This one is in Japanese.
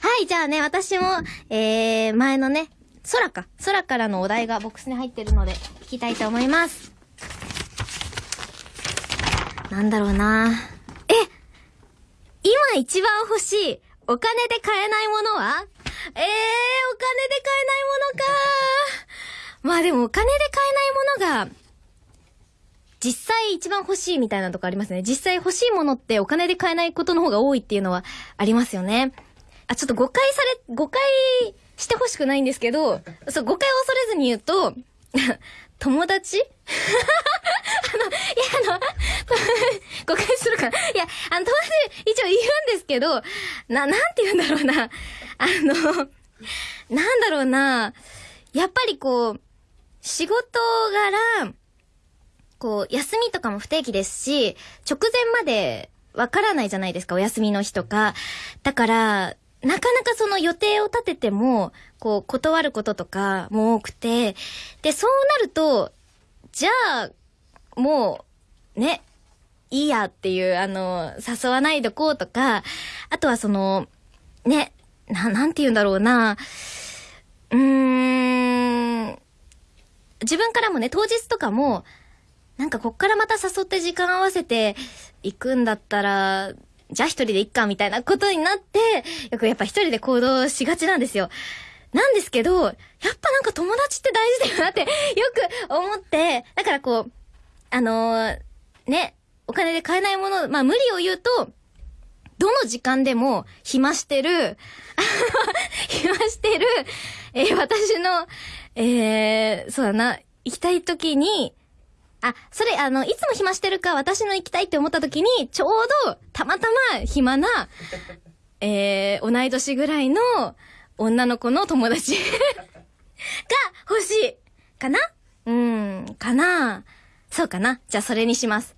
はい、じゃあね、私も、えー、前のね、空か。空からのお題がボックスに入ってるので、聞きたいと思います。なんだろうなえ今一番欲しい、お金で買えないものは？えー、お金で買えないものかまあでもお金で買えないものが、実際一番欲しいみたいなとこありますね。実際欲しいものってお金で買えないことの方が多いっていうのはありますよね。あ、ちょっと誤解され、誤解してほしくないんですけど、そう、誤解を恐れずに言うと、友達？あの、いや、あの、誤解するかな？いや、あの、友達一応言うんですけど、な、なんて言うんだろうな。あの、なんだろうな。やっぱりこう、仕事柄、こう、休みとかも不定期ですし、直前までわからないじゃないですか、お休みの日とか。だから、なかなかその予定を立てても、こう、断ることとかも多くて、で、そうなると、じゃあ、もう、ね、いいやっていう、あの、誘わないでこうとか、あとはその、ね、な、なんて言うんだろうな、うーん、自分からもね、当日とかも、なんかこっからまた誘って時間合わせて行くんだったら、じゃあ一人で行っかみたいなことになって、よくやっぱ一人で行動しがちなんですよ。なんですけど、やっぱなんか友達って大事だよなって よく思って、だからこう、あのーね、お金で買えないもの、まあ無理を言うと、どの時間でも暇してる、暇してる、えー私の、えー、そうだな、行きたい時に、あ、それ、あの、いつも暇してるか、私の行きたいって思った時に、ちょうど、たまたま暇な、えー、同い年ぐらいの女の子の友達 が欲しい。かな？うん、かなそうかなじゃあそれにします。